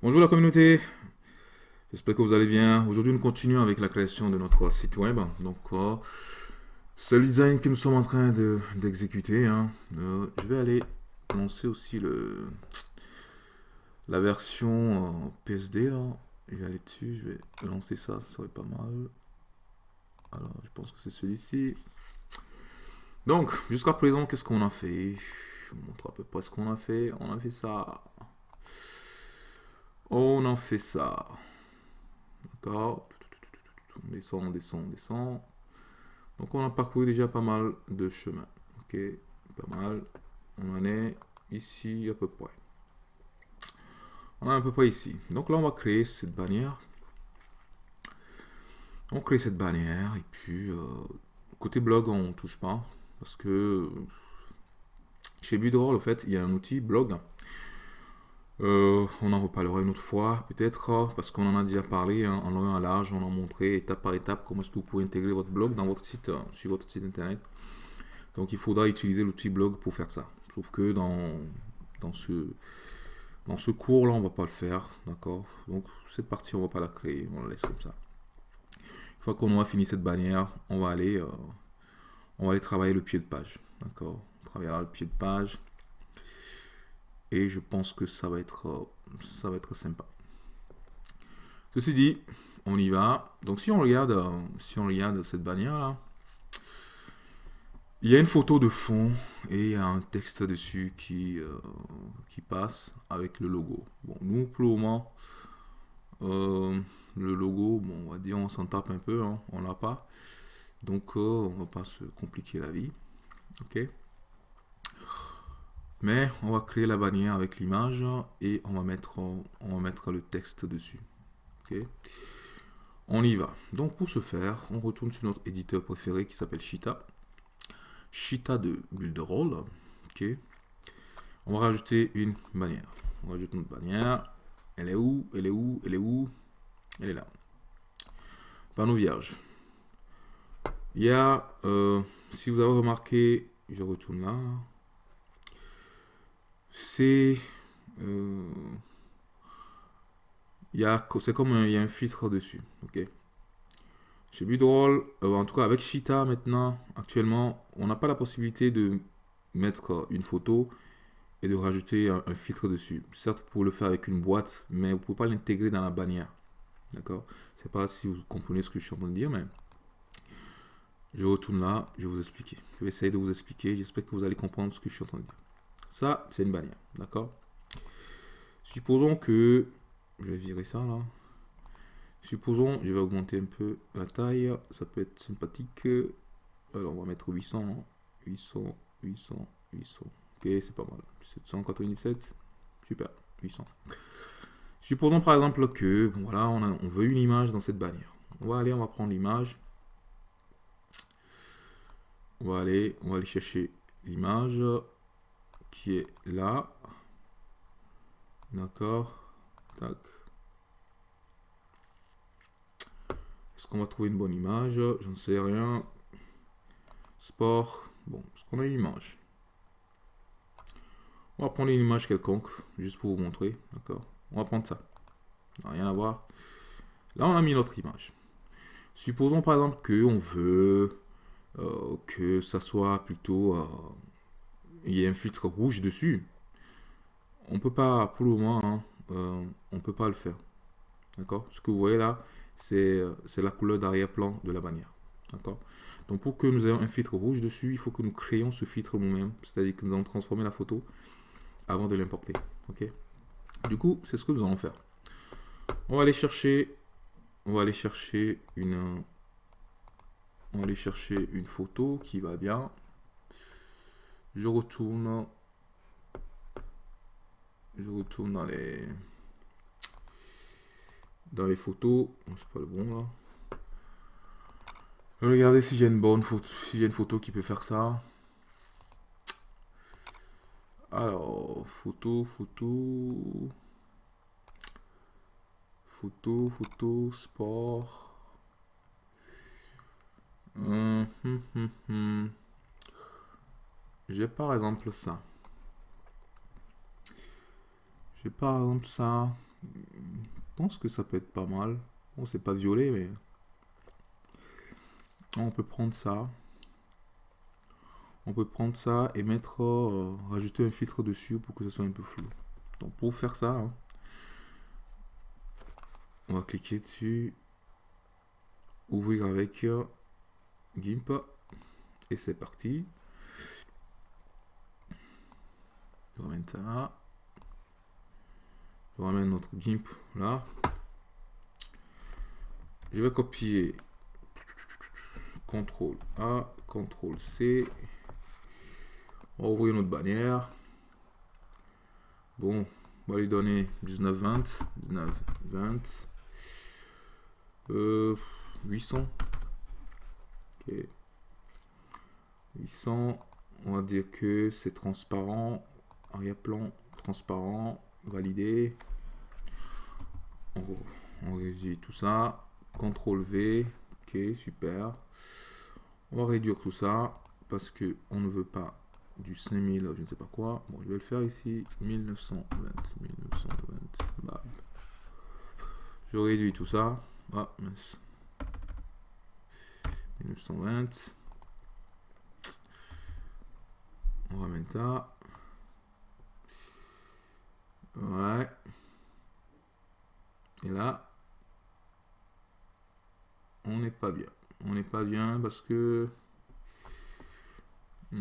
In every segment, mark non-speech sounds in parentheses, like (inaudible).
Bonjour la communauté, j'espère que vous allez bien. Aujourd'hui nous continuons avec la création de notre site web. Donc euh, c'est le design que nous sommes en train d'exécuter. Hein. Euh, je vais aller lancer aussi le la version euh, PSD. Je vais aller dessus, je vais lancer ça, ça serait pas mal. Alors je pense que c'est celui-ci. Donc jusqu'à présent qu'est-ce qu'on a fait? Je vous montre à peu près ce qu'on a fait. On a fait ça. On en fait ça. D'accord On descend, on descend, on descend. Donc on a parcouru déjà pas mal de chemin. Ok, pas mal. On en est ici à peu près. On est à peu près ici. Donc là on va créer cette bannière. On crée cette bannière et puis euh, côté blog on touche pas parce que chez Budroll en fait il y a un outil blog euh, on en reparlera une autre fois, peut-être, parce qu'on en a déjà parlé hein, en long et à large, on a montré étape par étape comment est-ce que vous pouvez intégrer votre blog dans votre site, euh, sur votre site internet. Donc il faudra utiliser l'outil blog pour faire ça. Sauf que dans, dans ce, dans ce cours-là, on va pas le faire, d'accord? Donc cette partie, on va pas la créer, on la laisse comme ça. Une fois qu'on aura fini cette bannière, on va aller, euh, on va aller travailler le pied de page, d'accord? On travaillera le pied de page et je pense que ça va être, euh, ça va être sympa. Ceci dit, on y va. Donc si on regarde, euh, si on regarde cette bannière là, il y a une photo de fond et il y a un texte dessus qui, euh, qui passe avec le logo. Bon, nous pour le moment, le logo, bon, on va dire on s'en tape un peu, hein, on l'a pas. Donc on va pas se compliquer la vie. Ok? Mais on va créer la bannière avec l'image et on va, mettre, le texte dessus. On y va. Donc pour ce faire, on retourne sur notre éditeur préféré qui s'appelle Shita. Shita de Builderall. Ok. On va rajouter une bannière. On rajoute notre bannière. Elle est où? Elle est où? Elle est où? Elle est là. Panneau vierge. Il y a, euh, si vous avez remarqué, je retourne là c'est euh, c'est comme il y a un filtre dessus ok? Chez Budroll euh, en tout cas avec Shita maintenant actuellement on n'a pas la possibilité de mettre une photo et de rajouter un, filtre dessus. Certes pour le faire avec une boîte mais vous pouvez pas l'intégrer dans la bannière d'accord? C'est pas si vous comprenez ce que je suis en train de dire mais je retourne là je vais vous expliquer. Je vais essayer de vous expliquer j'espère que vous allez comprendre ce que je suis en train de dire ça, c'est une bannière. D'accord? Supposons que... Je vais virer ça là. Supposons, je vais augmenter un peu la taille. Ça peut être sympathique. Alors, on va mettre 800. 800, 800, 800. Ok, c'est pas mal. 797. Super, 800. Supposons par exemple que, voilà, on, on veut une image dans cette bannière. On va aller, on va prendre l'image. On va aller, on va aller chercher l'image qui est là. D'accord. Tac. Est-ce qu'on va trouver une bonne image? J'en sais rien. Sport. Bon, est-ce qu'on a une image? On va prendre une image quelconque, juste pour vous montrer. D'accord On va prendre ça. rien à voir. Là, on a mis notre image. Supposons par exemple que on veut euh, que ça soit plutôt euh, il y a un filtre rouge dessus, on peut pas, pour le moment, hein, euh, on peut pas le faire. D'accord? Ce que vous voyez là, c'est la couleur d'arrière-plan de la bannière. D'accord? Donc pour que nous ayons un filtre rouge dessus, il faut que nous créions ce filtre nous-mêmes. C'est-à-dire que nous allons transformer la photo avant de l'importer. Ok? Du coup, c'est ce que nous allons faire. On va aller chercher, on va aller chercher une, on va aller chercher une photo qui va bien je retourne. Je retourne dans les dans les photos. C'est pas le bon là. Regardez si j'ai une bonne photo si j'ai une photo qui peut faire ça. Alors photo photo. Photo photo sport. Hum, hum, hum, j'ai par exemple ça. J'ai par exemple ça. Je pense que ça peut être pas mal. Bon, c'est pas violet, mais... On peut prendre ça. On peut prendre ça et mettre... euh, rajouter un filtre dessus pour que ce soit un peu flou. Donc pour faire ça, hein, on va cliquer dessus. Ouvrir avec euh, GIMP. Et c'est parti. Je ramène ça là. Je ramène notre GIMP là. Je vais copier CTRL A, CTRL C. On va ouvrir notre bannière. Bon, on va lui donner 19, 20. 19, 20. Euh, 800. Ok. 800. On va dire que c'est transparent. Arrière-plan transparent. Validé. On, réduit tout ça. CTRL V. Ok, super. On va réduire tout ça parce que on ne veut pas du 5000, je ne sais pas quoi. Bon, je vais le faire ici. 1920. 1920. Bah. Je réduis tout ça. Ah, mince. 1920. On ramène ça. Ouais. Et là, on n'est pas bien. On n'est pas bien parce que... (laughs)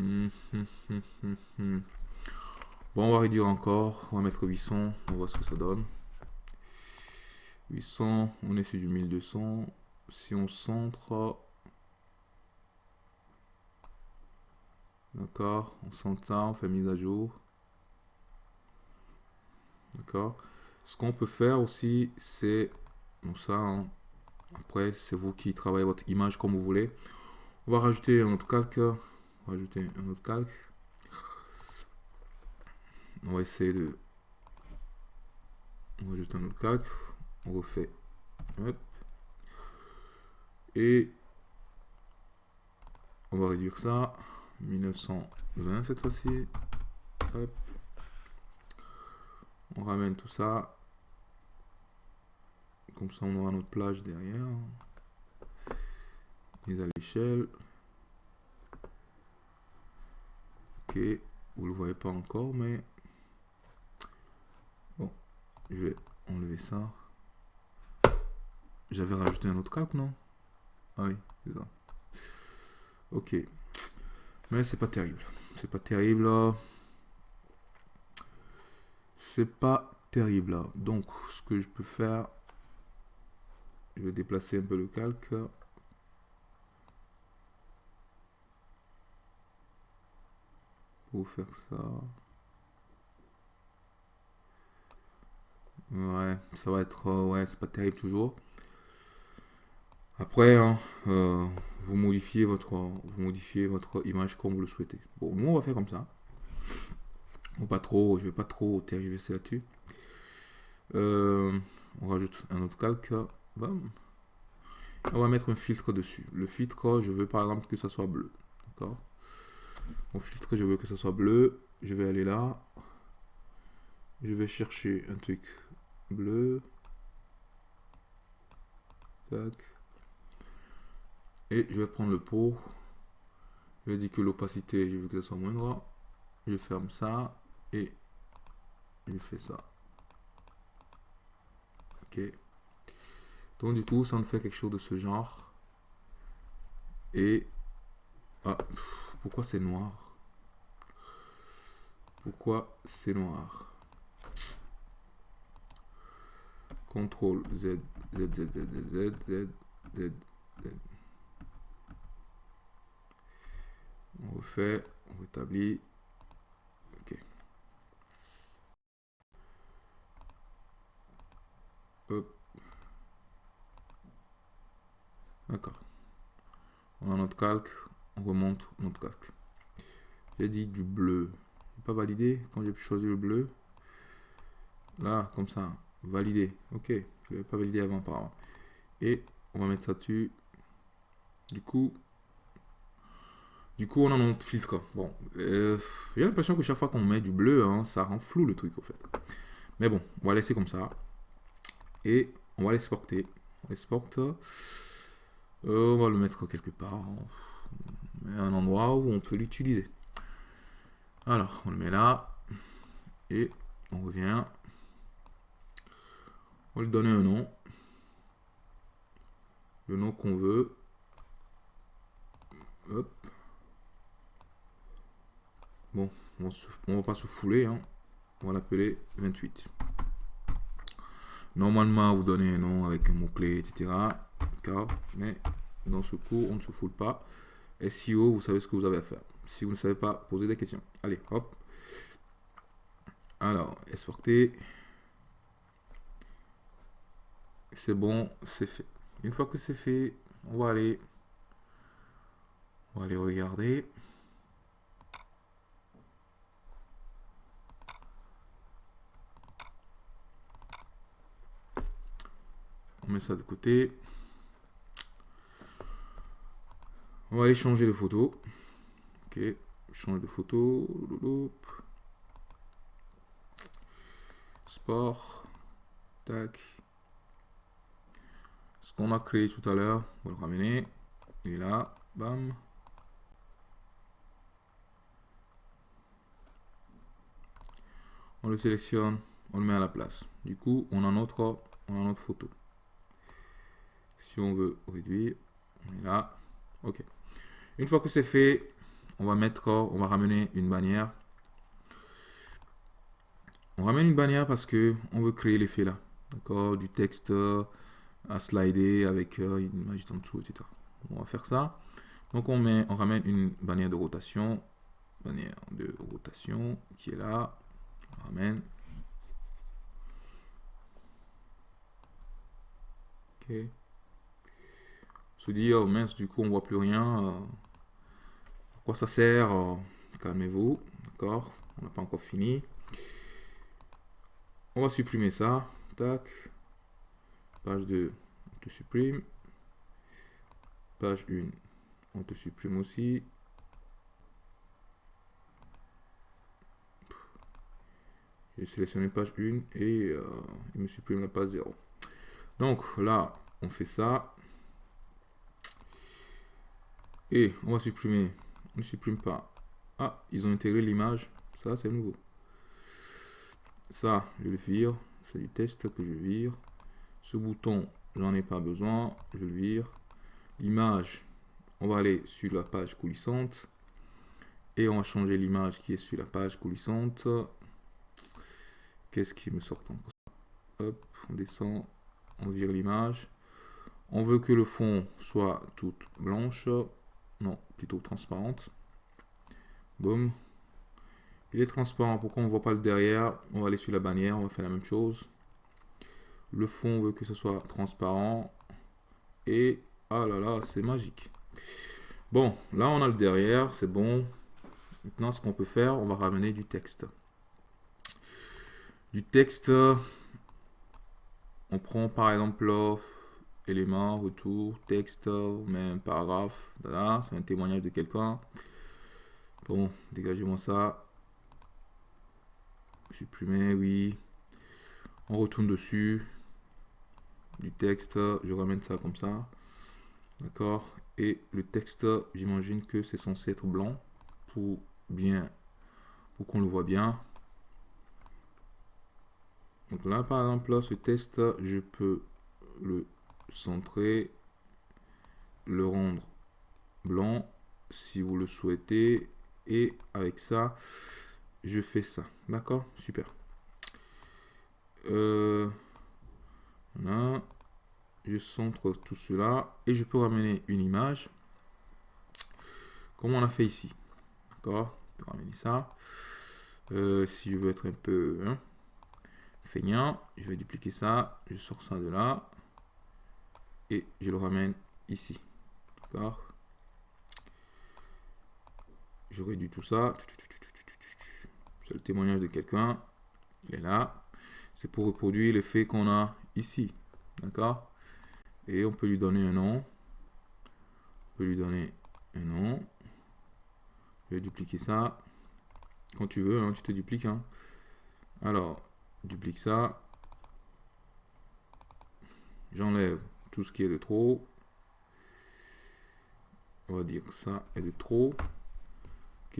Bon, on va réduire encore. On va mettre 800. On voit ce que ça donne. 800, on est sur du 1200. Si on centre... D'accord, on centre ça, on fait mise à jour. D'accord. Ce qu'on peut faire aussi, c'est... Donc ça, hein, après, c'est vous qui travaillez votre image comme vous voulez. On va rajouter un autre calque. On va rajouter un autre calque. On va essayer de... On va rajouter un autre calque. On refait. Et on va réduire ça. 1920 cette fois-ci. Hop. On ramène tout ça. Comme ça, on aura notre plage derrière. Mise à l'échelle. Ok. Vous le voyez pas encore, mais... Bon. Je vais enlever ça. J'avais rajouté un autre calque, non? Ah oui, c'est ça. Ok. Mais c'est pas terrible. C'est pas terrible. C'est pas terrible. là. Donc, ce que je peux faire, je vais déplacer un peu le calque. Pour faire ça. Ouais, ça va être... euh, ouais, c'est pas terrible toujours. Après, hein, euh, vous modifiez votre vous modifiez votre image comme vous le souhaitez. Bon, nous on va faire comme ça. Pas trop, je vais pas trop tergiverser là-dessus. Euh, on rajoute un autre calque. On va mettre un filtre dessus. Le filtre, je veux par exemple que ça soit bleu. D'accord? Mon filtre, je veux que ça soit bleu. Je vais aller là. Je vais chercher un truc bleu. Tac. Et je vais prendre le pot. Je vais dire que l'opacité, je veux que ça soit moindre. Je ferme ça je fais ça. Ok. Donc du coup, ça me fait quelque chose de ce genre. Et... Ah, pourquoi c'est noir? Pourquoi c'est noir? CTRL Z, Z, Z, Z, Z, Z, Z. On refait, on rétablit. Ok. Hop. D'accord. On a notre calque, on remonte notre calque. J'ai dit du bleu. Pas validé quand j'ai pu choisir le bleu. Là, comme ça, validé. Ok, je l'avais pas validé avant par Et on va mettre ça dessus. Du coup, du coup, on a notre filtre. Bon, euh, j'ai l'impression que chaque fois qu'on met du bleu, hein, ça rend flou le truc, en fait. Mais bon, on va laisser comme ça. et on va l'exporter. On l'exporte. Euh, on va le mettre quelque part. Un endroit où on peut l'utiliser. Alors, on le met là. Et on revient. On va lui donner un nom. Le nom qu'on veut. Bon, on ne va pas se fouler. Hein. On va l'appeler 28. Normalement, vous donnez un nom avec un mot-clé, etc. Mais dans ce cours, on ne se foule pas. SEO, vous savez ce que vous avez à faire. Si vous ne savez pas, posez des questions. Allez, hop. Alors, exporter. C'est bon, c'est fait. Une fois que c'est fait, on va aller, on va aller regarder. On met ça de côté. On va aller changer de photo. Ok, change de photo. Sport. Tac. Ce qu'on a créé tout à l'heure, on va le ramener. Il est là. Bam. On le sélectionne, on le met à la place. Du coup, on a notre, on a notre photo on veut réduire, on est là. OK. Une fois que c'est fait, on va mettre, on va ramener une bannière. On ramène une bannière parce que on veut créer l'effet là. D'accord Du texte à slider avec euh, une image en dessous, etc. On va faire ça. Donc on met, on ramène une bannière de rotation. Bannière de rotation qui est là. On ramène. Ok se dire, mince, du coup, on voit plus rien. Quoi ça sert euh, Calmez-vous, d'accord On n'a pas encore fini. On va supprimer ça. Tac. Page 2, on te supprime. Page 1, on te supprime aussi. J'ai sélectionné page 1 et euh, il me supprime la page 0. Donc là, on fait ça. Et on va supprimer. Ne supprime pas. Ah, ils ont intégré l'image. Ça, c'est nouveau. Ça, je le vire. C'est du test que je vire. Ce bouton, j'en ai pas besoin. Je le vire. L'image, on va aller sur la page coulissante. Et on va changer l'image qui est sur la page coulissante. Qu'est-ce qui me sort encore Hop, on descend. On vire l'image. On veut que le fond soit toute blanche non, plutôt transparente. Boum. Il est transparent. Pourquoi on ne voit pas le derrière? On va aller sur la bannière. On va faire la même chose. Le fond, on veut que ce soit transparent. Et, ah là là, c'est magique. Bon, là, on a le derrière. C'est bon. Maintenant, ce qu'on peut faire, on va ramener du texte. Du texte. On prend par exemple éléments, retour, texte, même paragraphe. Voilà, c'est un témoignage de quelqu'un. Bon, dégagez-moi ça. Supprimer, oui. On retourne dessus. Du texte, je ramène ça comme ça. D'accord Et le texte, j'imagine que c'est censé être blanc pour bien, pour qu'on le voit bien. Donc là, par exemple, ce texte, je peux le centrer, le rendre blanc si vous le souhaitez. Et avec ça, je fais ça. D'accord? Super. Euh, Je centre tout cela. Et je peux ramener une image. Comme on a fait ici. D'accord? Ramener ça. Euh, si je veux être un peu hein, feignant, je vais dupliquer ça. Je sors ça de là et je le ramène ici. D'accord Je réduis tout ça. C'est le témoignage de quelqu'un. Il est là. C'est pour reproduire l'effet qu'on a ici. D'accord Et on peut lui donner un nom. On peut lui donner un nom. Je vais dupliquer ça. Quand tu veux, hein, tu te dupliques. Hein. Alors, duplique ça. j'enlève tout ce qui est de trop. On va dire ça est de trop. Ok.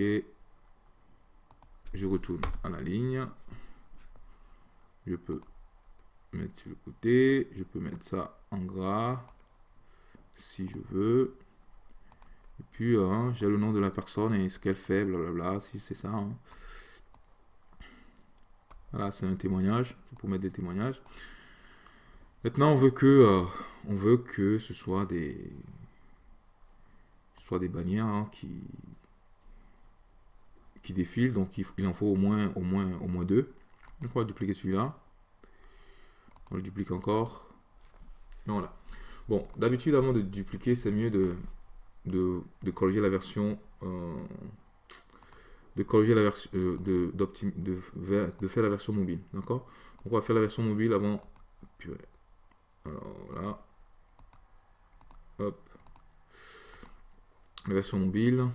Je retourne à la ligne. Je peux mettre sur le côté. Je peux mettre ça en gras. Si je veux. Et puis, hein, j'ai le nom de la personne et ce qu'elle fait, blablabla, si c'est ça. Hein. Voilà, c'est un témoignage. pour mettre des témoignages. Maintenant, on veut que, euh, on veut que ce soit des, soit des bannières hein, qui, qui défilent. Donc, il, en faut au moins, au moins, au moins deux. Donc, on va dupliquer celui-là. On le duplique encore. Et voilà. Bon, d'habitude, avant de dupliquer, c'est mieux de, de, corriger la version euh, de la version euh, de, de, de, faire la version mobile d'accord? On va faire la version mobile avant alors hop. La version mobile.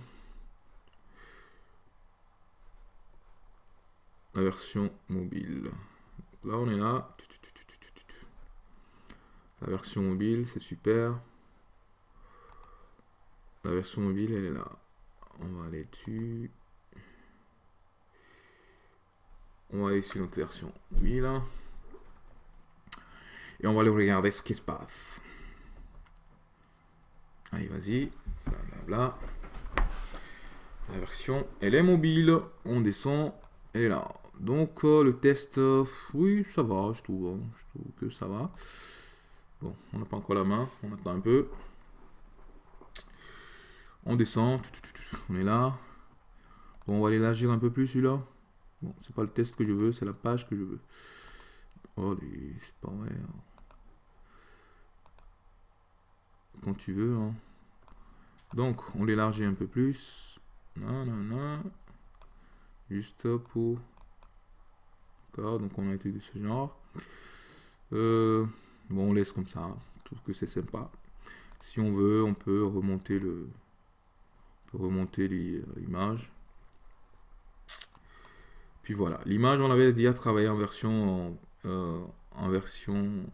La version mobile. Là on est là. La version mobile c'est super. La version mobile, elle est là. On va aller dessus. On va aller sur notre version mobile. Et on va aller regarder ce qui se passe. Allez, vas-y. Blablabla. La version, elle est mobile. On descend. Et là. Donc, euh, le test, euh, oui, ça va, je trouve. Hein. Je trouve que ça va. Bon, on n'a pas encore la main. On attend un peu. On descend. On est là. On va l'élargir un peu plus celui-là. Bon, c'est pas le test que je veux, c'est la page que je veux. Oh, c'est pas vrai. Hein. Quand tu veux. Hein. Donc, on l'élargit un peu plus. Non, non, non. Juste pour... D'accord, donc on a été de ce genre. Euh, bon, on laisse comme ça. Je trouve que c'est sympa. Si on veut, on peut remonter le, remonter l'image. Puis voilà, l'image, on avait déjà travaillé en version, euh, en version,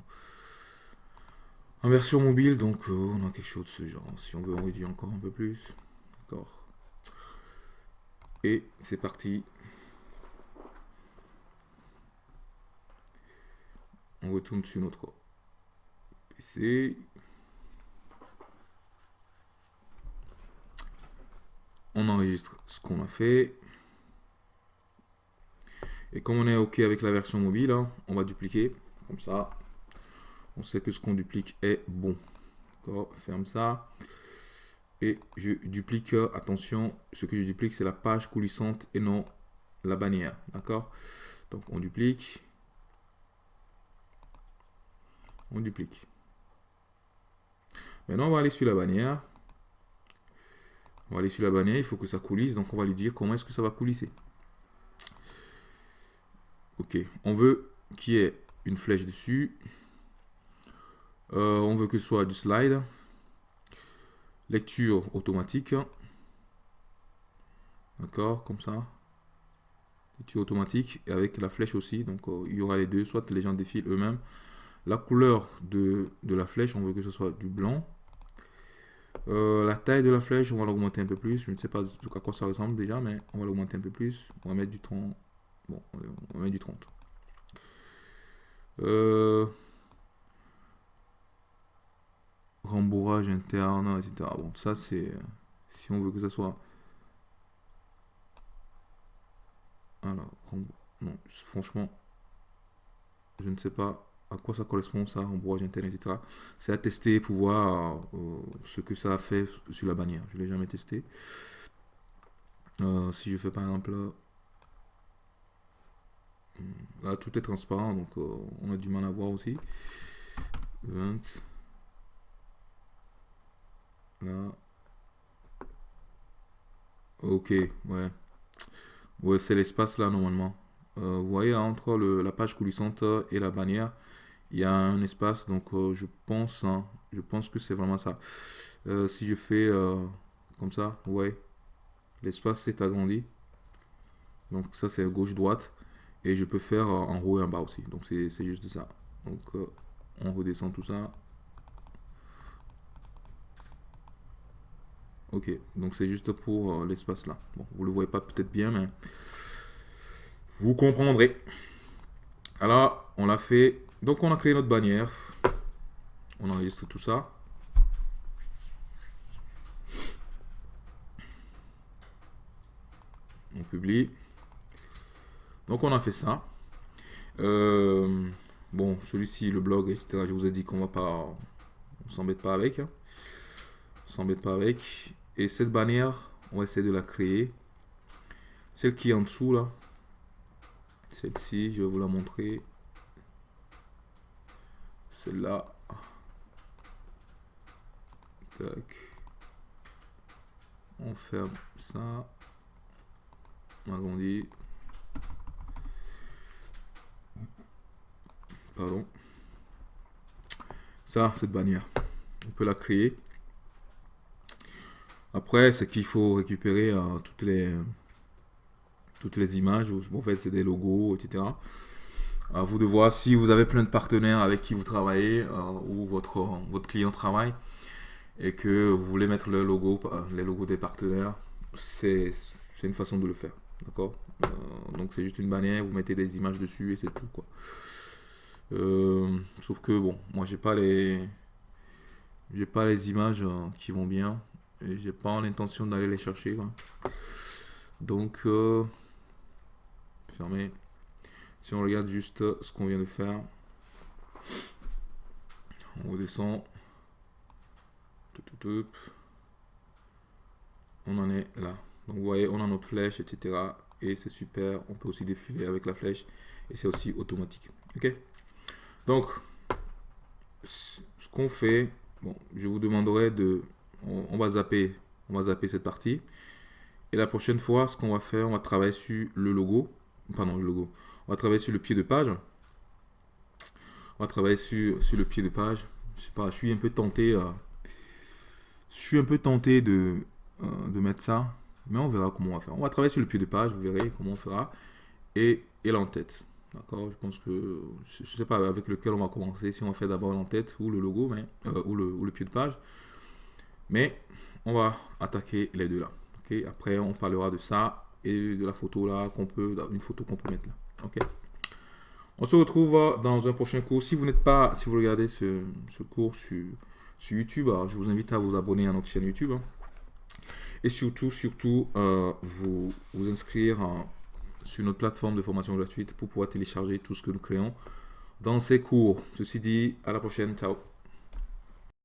en version mobile, donc euh, on a quelque chose de ce genre. Si on veut, on réduit encore un peu plus. D'accord. Et c'est parti. On retourne sur notre PC. on enregistre ce qu'on a fait. Et comme on est OK avec la version mobile, hein, on va dupliquer. Comme ça, on sait que ce qu'on duplique est bon. Ferme ça. Et je duplique, attention, ce que je duplique, c'est la page coulissante et non la bannière. D'accord? Donc, on duplique. On duplique. Maintenant, on va aller sur la bannière. On va aller sur la bannière, il faut que ça coulisse, donc on va lui dire comment est-ce que ça va coulisser. Ok, on veut qu'il y ait une flèche dessus. Euh, on veut que ce soit du slide. Lecture automatique. D'accord, comme ça. Lecture automatique et avec la flèche aussi. Donc euh, il y aura les deux, soit les gens défilent eux-mêmes. La couleur de, la flèche, on veut que ce soit du blanc. Euh, la taille de la flèche, on va l'augmenter un peu plus. Je ne sais pas à quoi ça ressemble déjà, mais on va l'augmenter un peu plus. On va mettre du 30. Bon, on va mettre du 30. Euh, rembourrage interne, etc. Bon, ça c'est... Si on veut que ça soit... Alors, non, franchement, je ne sais pas à quoi ça correspond, ça, rembourrage interne, etc. C'est à tester pour voir euh, ce que ça a fait sur la bannière. Je ne l'ai jamais testé. Euh, si je fais par exemple là, tout est transparent, donc euh, on a du mal à voir aussi. 20. Ok, ouais. Ouais, c'est l'espace là normalement. vous voyez, entre le, la page coulissante et la bannière, il y a un espace, donc euh, je pense, hein, je pense que c'est vraiment ça. Euh, si je fais euh, comme ça, ouais, l'espace s'est agrandi. Donc ça c'est gauche-droite. Et je peux faire en haut et en bas aussi. Donc c'est juste ça. Donc On redescend tout ça. Ok, donc c'est juste pour euh, l'espace là. Bon, vous le voyez pas peut-être bien, mais vous comprendrez. Alors, on l'a fait. Donc, on a créé notre bannière. On enregistre tout ça. On publie. Donc, on a fait ça. Euh, bon, celui-ci, le blog, etc. Je vous ai dit qu'on va pas... On s'embête pas avec. Hein. On s'embête pas avec. Et cette bannière, on va essayer de la créer. Celle qui est en dessous, là. Celle-ci, je vais vous la montrer. Celle-là. Tac. On ferme ça. On agrandit. Pardon. Ça, cette bannière. On peut la créer. Après, c'est qu'il faut récupérer euh, toutes les toutes les images. En fait, c'est des logos, etc. À vous de voir si vous avez plein de partenaires avec qui vous travaillez euh, ou votre, votre client travaille et que vous voulez mettre le logo, euh, les logos des partenaires, c'est une façon de le faire. D'accord? Donc, c'est juste une bannière, vous mettez des images dessus et c'est tout. Quoi. sauf que, bon, moi, j'ai pas les j'ai pas les images qui vont bien j'ai pas l'intention d'aller les chercher. Donc, euh, fermé. Si on regarde juste ce qu'on vient de faire, on redescend. On en est là. Donc vous voyez, on a notre flèche, etc. Et c'est super. On peut aussi défiler avec la flèche. Et c'est aussi automatique. Ok? Donc, ce qu'on fait, bon, je vous demanderai de on, va zapper, on va zapper cette partie. Et la prochaine fois, ce qu'on va faire, on va travailler sur le logo. Pardon, le logo. On va travailler sur le pied de page. On va travailler sur, sur le pied de page. Je sais pas, je suis un peu tenté. Euh, je suis un peu tenté de, euh, de mettre ça. Mais on verra comment on va faire. On va travailler sur le pied de page, vous verrez comment on fera. Et, et l'en-tête. D'accord? Je pense que, je ne sais pas avec lequel on va commencer. Si on va faire d'abord l'en-tête ou le logo, mais, euh, ou, le, ou le pied de page. Mais on va attaquer les deux là. Après, on parlera de ça et de la photo là qu'on peut, une photo qu'on peut mettre là. Ok? On se retrouve dans un prochain cours. Si vous n'êtes pas, si vous regardez ce, cours sur, sur YouTube, je vous invite à vous abonner à notre chaîne YouTube. Hein. Et surtout, surtout, euh, vous, vous inscrire sur notre plateforme de formation gratuite pour pouvoir télécharger tout ce que nous créons dans ces cours. Ceci dit, à la prochaine. Ciao